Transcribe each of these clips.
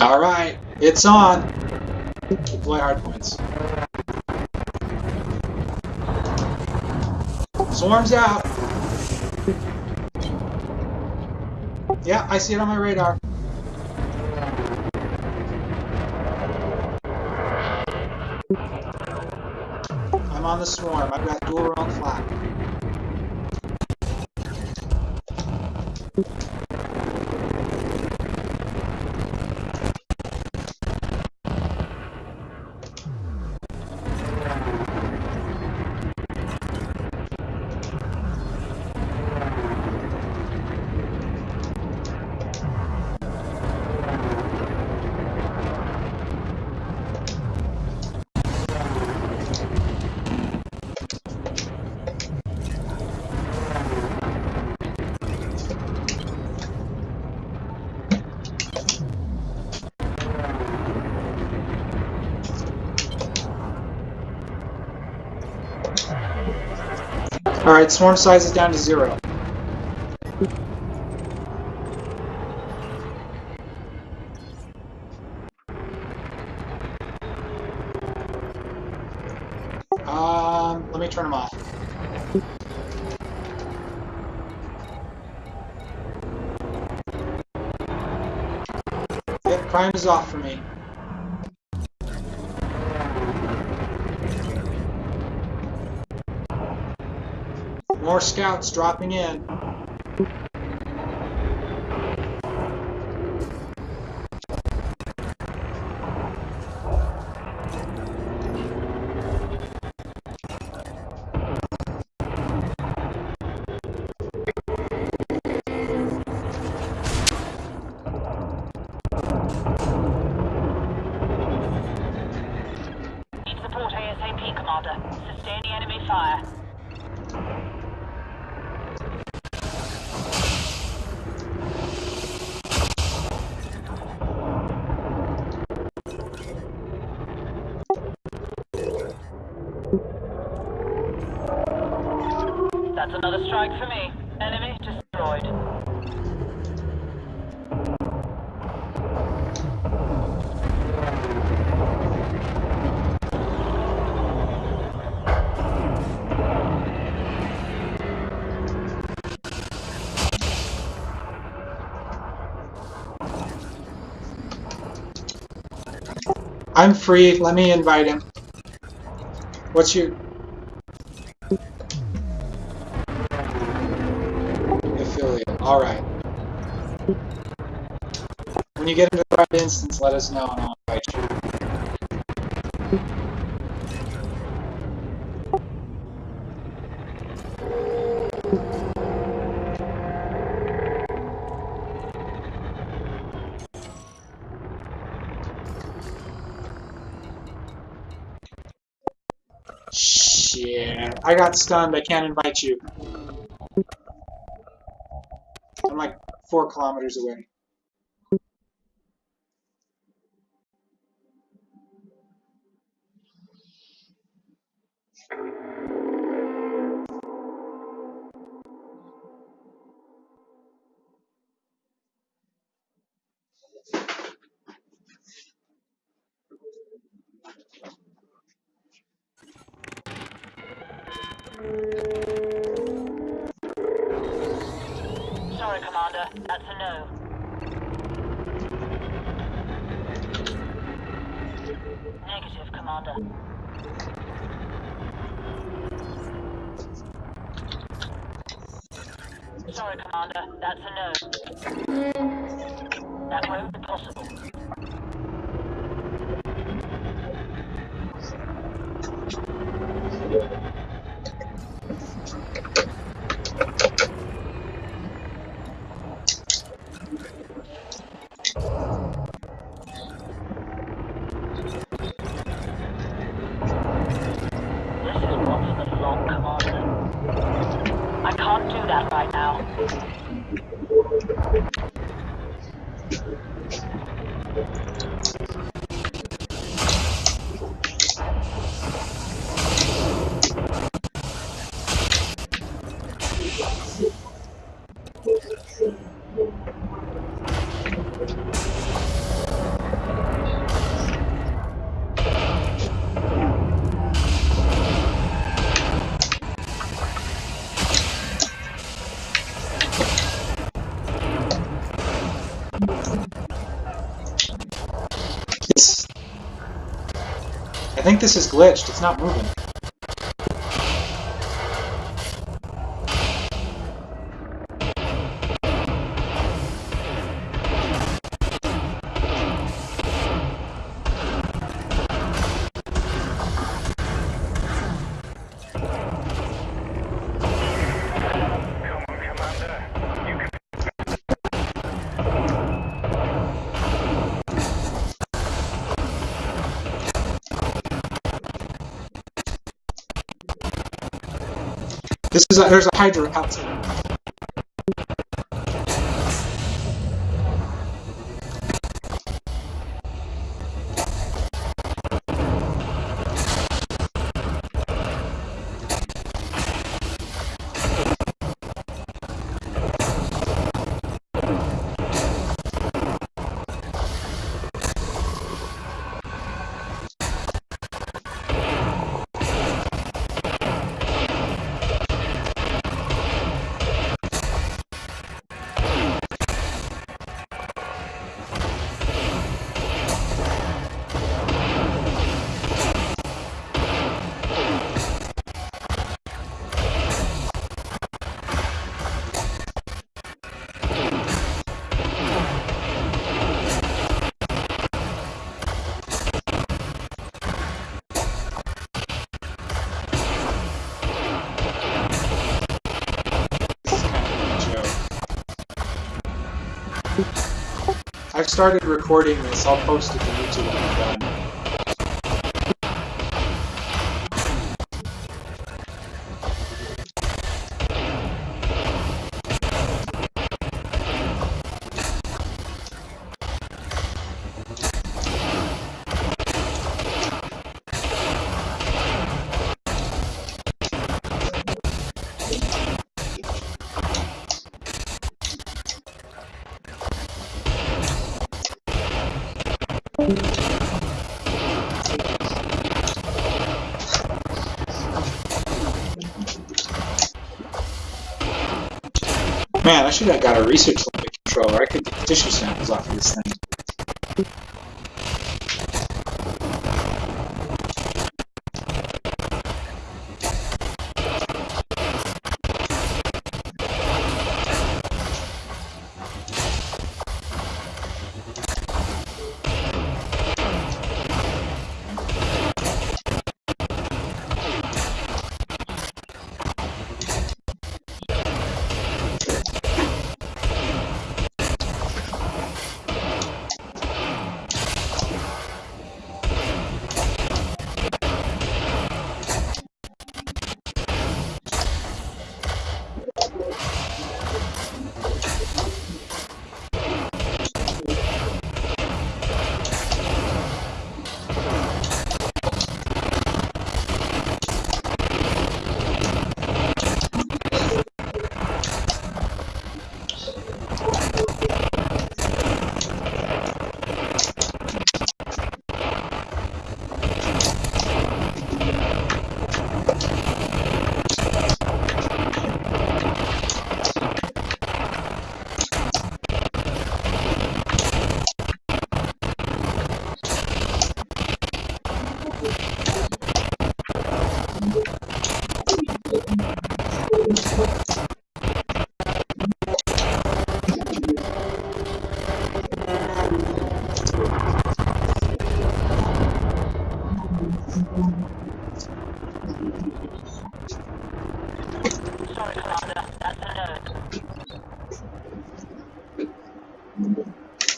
Alright, it's on. Deploy hardpoints. Swarms out. Yeah, I see it on my radar. I'm on the swarm. I've got dual round flak. Alright, swarm size is down to zero. Um, let me turn them off. Yep, crime is off for me. More scouts dropping in. Another strike for me. Enemy destroyed. I'm free. Let me invite him. What's your When you get into the right instance, let us know and I'll invite you. Shit. I got stunned. I can't invite you. I'm like four kilometers away. Sorry, Commander. That's a no. Negative, Commander. Sorry, Commander. That's a no. That won't be possible. I think this is glitched. It's not moving. This is a, there's a Hydra outside. I've started recording this. I'll post it to YouTube I should have got a research lab controller. I could get tissue samples off of this thing.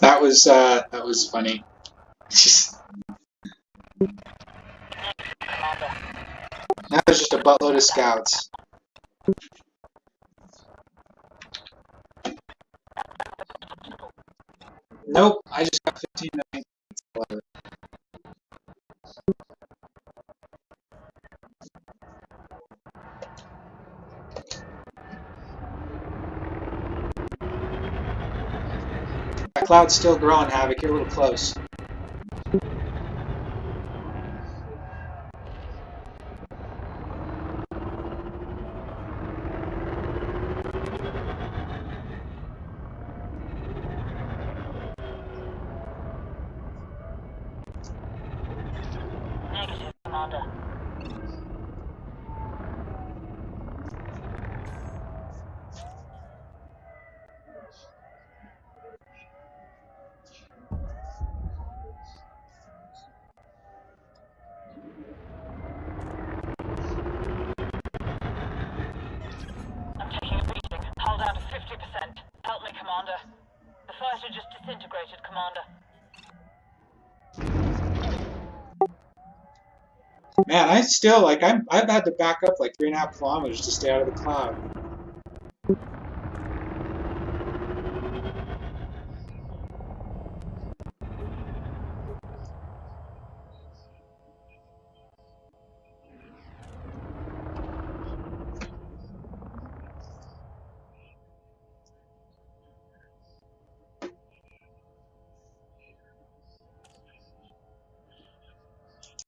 That was uh, that was funny. Just, now there's just a buttload of scouts. Nope, I just got 15 million. Whatever. That cloud's still growing, Havoc. You're a little close. Negative. I'm taking a beating. Hull down to 50%. Help me, Commander. The fighter just disintegrated, Commander. Man, I still like I'm I've had to back up like three and a half kilometers to stay out of the cloud.